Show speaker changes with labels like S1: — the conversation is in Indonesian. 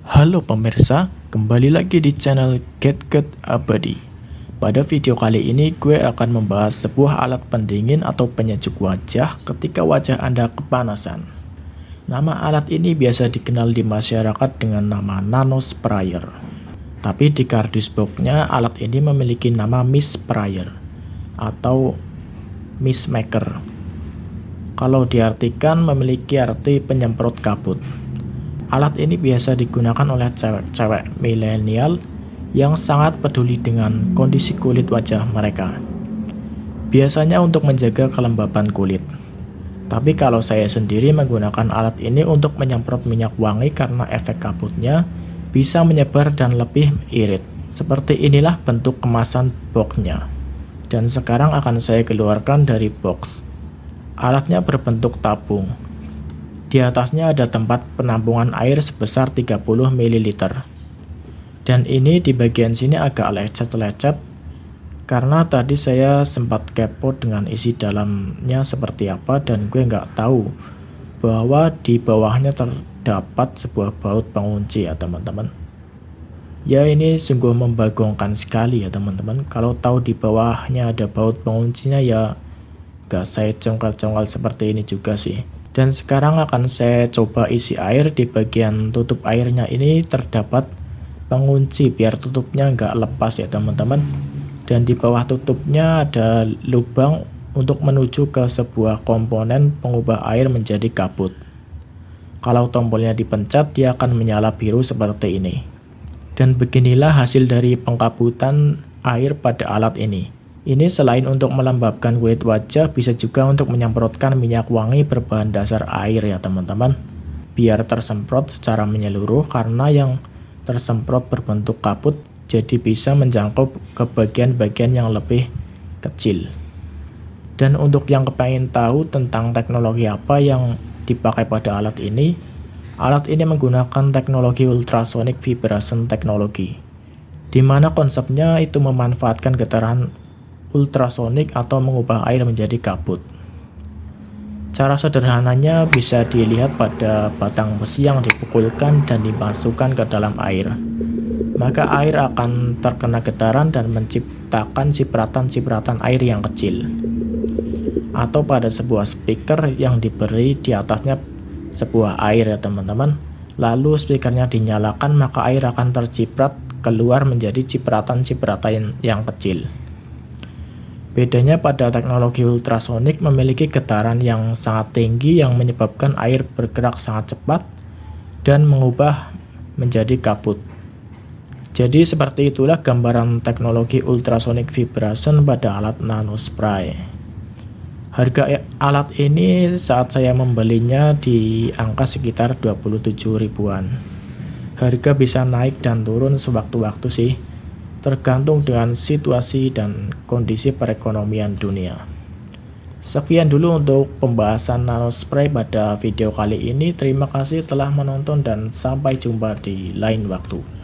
S1: Halo pemirsa, kembali lagi di channel GetGet Abadi. Pada video kali ini gue akan membahas sebuah alat pendingin atau penyejuk wajah ketika wajah Anda kepanasan. Nama alat ini biasa dikenal di masyarakat dengan nama Nano Sprayer. Tapi di kardus boxnya alat ini memiliki nama Mist Sprayer atau Mist Maker. Kalau diartikan memiliki arti penyemprot kabut. Alat ini biasa digunakan oleh cewek-cewek milenial yang sangat peduli dengan kondisi kulit wajah mereka. Biasanya untuk menjaga kelembapan kulit. Tapi kalau saya sendiri menggunakan alat ini untuk menyemprot minyak wangi karena efek kabutnya bisa menyebar dan lebih irit. Seperti inilah bentuk kemasan boxnya. Dan sekarang akan saya keluarkan dari box. Alatnya berbentuk tabung di atasnya ada tempat penampungan air sebesar 30 ml. Dan ini di bagian sini agak lecet-lecet karena tadi saya sempat kepo dengan isi dalamnya seperti apa dan gue nggak tahu bahwa di bawahnya terdapat sebuah baut pengunci ya teman-teman. Ya ini sungguh membagongkan sekali ya teman-teman. Kalau tahu di bawahnya ada baut penguncinya ya gak saya congkal-congkal seperti ini juga sih. Dan sekarang akan saya coba isi air di bagian tutup airnya ini terdapat pengunci biar tutupnya nggak lepas ya teman-teman. Dan di bawah tutupnya ada lubang untuk menuju ke sebuah komponen pengubah air menjadi kabut. Kalau tombolnya dipencet dia akan menyala biru seperti ini. Dan beginilah hasil dari pengkabutan air pada alat ini. Ini selain untuk melembabkan kulit wajah, bisa juga untuk menyemprotkan minyak wangi berbahan dasar air ya teman-teman. Biar tersemprot secara menyeluruh karena yang tersemprot berbentuk kabut, jadi bisa menjangkau ke bagian-bagian yang lebih kecil. Dan untuk yang kepengen tahu tentang teknologi apa yang dipakai pada alat ini, alat ini menggunakan teknologi ultrasonic vibration technology, di mana konsepnya itu memanfaatkan getaran ultrasonik atau mengubah air menjadi kabut. Cara sederhananya bisa dilihat pada batang besi yang dipukulkan dan dimasukkan ke dalam air. Maka air akan terkena getaran dan menciptakan cipratan-cipratan air yang kecil. Atau pada sebuah speaker yang diberi di atasnya sebuah air ya teman-teman. Lalu speakernya dinyalakan maka air akan terciprat keluar menjadi cipratan-cipratan yang kecil. Bedanya pada teknologi ultrasonik memiliki getaran yang sangat tinggi yang menyebabkan air bergerak sangat cepat dan mengubah menjadi kabut. Jadi seperti itulah gambaran teknologi ultrasonic vibration pada alat nanospray. Harga alat ini saat saya membelinya di angka sekitar 27 ribuan. Harga bisa naik dan turun sewaktu-waktu sih tergantung dengan situasi dan kondisi perekonomian dunia. Sekian dulu untuk pembahasan nanospray pada video kali ini. Terima kasih telah menonton dan sampai jumpa di lain waktu.